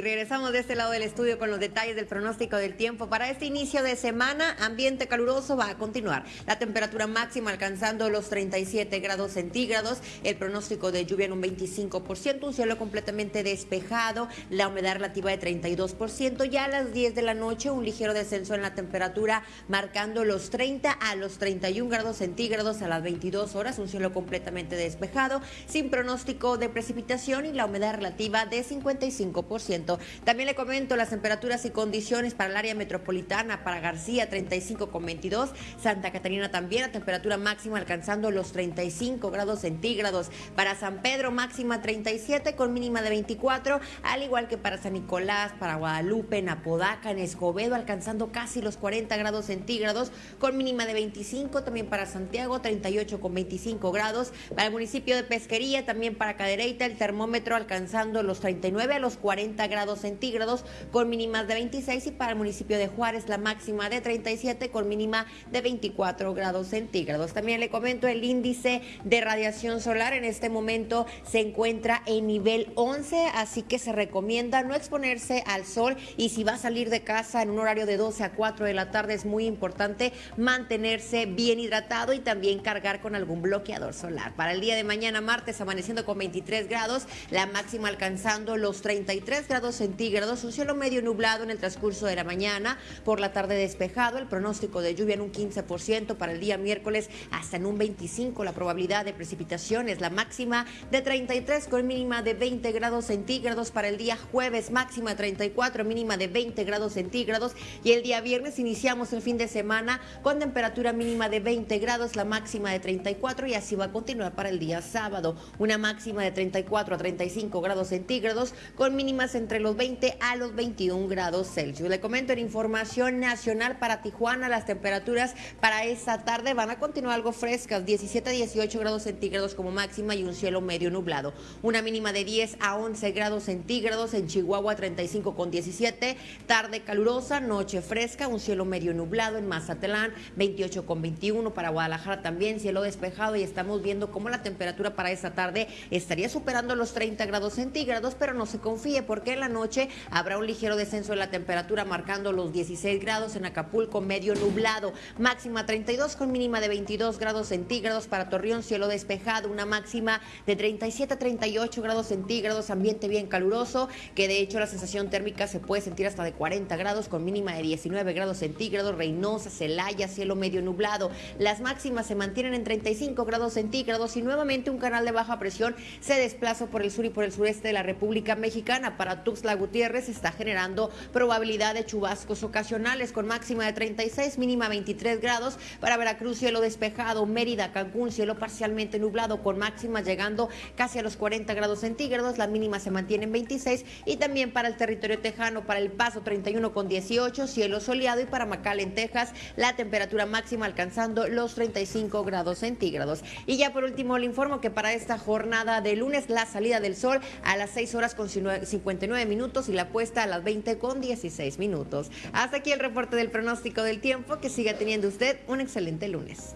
Y regresamos de este lado del estudio con los detalles del pronóstico del tiempo. Para este inicio de semana, ambiente caluroso va a continuar. La temperatura máxima alcanzando los 37 grados centígrados. El pronóstico de lluvia en un 25%, un cielo completamente despejado. La humedad relativa de 32%. Ya a las 10 de la noche, un ligero descenso en la temperatura, marcando los 30 a los 31 grados centígrados a las 22 horas. Un cielo completamente despejado, sin pronóstico de precipitación y la humedad relativa de 55%. También le comento las temperaturas y condiciones para el área metropolitana, para García 35,22, Santa Catarina también a temperatura máxima alcanzando los 35 grados centígrados, para San Pedro máxima 37 con mínima de 24, al igual que para San Nicolás, para Guadalupe, en Apodaca, en Escobedo alcanzando casi los 40 grados centígrados con mínima de 25, también para Santiago 38 con 25 grados, para el municipio de Pesquería, también para Cadereyta el termómetro alcanzando los 39 a los 40 grados centígrados con mínimas de 26 y para el municipio de Juárez la máxima de 37 con mínima de 24 grados centígrados. También le comento el índice de radiación solar en este momento se encuentra en nivel 11, así que se recomienda no exponerse al sol y si va a salir de casa en un horario de 12 a 4 de la tarde es muy importante mantenerse bien hidratado y también cargar con algún bloqueador solar. Para el día de mañana martes amaneciendo con 23 grados, la máxima alcanzando los 33 grados centígrados, un cielo medio nublado en el transcurso de la mañana, por la tarde despejado, el pronóstico de lluvia en un 15% para el día miércoles, hasta en un 25% la probabilidad de precipitaciones, la máxima de 33 con mínima de 20 grados centígrados para el día jueves, máxima 34, mínima de 20 grados centígrados y el día viernes iniciamos el fin de semana con temperatura mínima de 20 grados, la máxima de 34 y así va a continuar para el día sábado, una máxima de 34 a 35 grados centígrados con mínimas en los 20 a los 21 grados Celsius. Le comento en información nacional para Tijuana, las temperaturas para esta tarde van a continuar algo frescas, 17 a 18 grados centígrados como máxima y un cielo medio nublado. Una mínima de 10 a 11 grados centígrados en Chihuahua, 35 con 17. Tarde calurosa, noche fresca, un cielo medio nublado en Mazatlán, 28 con 21. Para Guadalajara también cielo despejado y estamos viendo cómo la temperatura para esta tarde estaría superando los 30 grados centígrados, pero no se confíe porque la noche habrá un ligero descenso de la temperatura marcando los 16 grados en Acapulco, medio nublado, máxima 32 con mínima de 22 grados centígrados para Torreón, cielo despejado, una máxima de 37 a 38 grados centígrados, ambiente bien caluroso, que de hecho la sensación térmica se puede sentir hasta de 40 grados con mínima de 19 grados centígrados, Reynosa, Celaya, cielo medio nublado, las máximas se mantienen en 35 grados centígrados y nuevamente un canal de baja presión se desplaza por el sur y por el sureste de la República Mexicana. Para Tuxtla Gutiérrez está generando probabilidad de chubascos ocasionales con máxima de 36, mínima 23 grados. Para Veracruz, cielo despejado. Mérida, Cancún, cielo parcialmente nublado con máxima llegando casi a los 40 grados centígrados. La mínima se mantiene en 26. Y también para el territorio tejano, para El Paso, 31 con 18, cielo soleado. Y para Macal, en Texas, la temperatura máxima alcanzando los 35 grados centígrados. Y ya por último, le informo que para esta jornada de lunes, la salida del sol a las 6 horas con 59 minutos y la puesta a las 20 con 16 minutos. Hasta aquí el reporte del pronóstico del tiempo. Que siga teniendo usted un excelente lunes.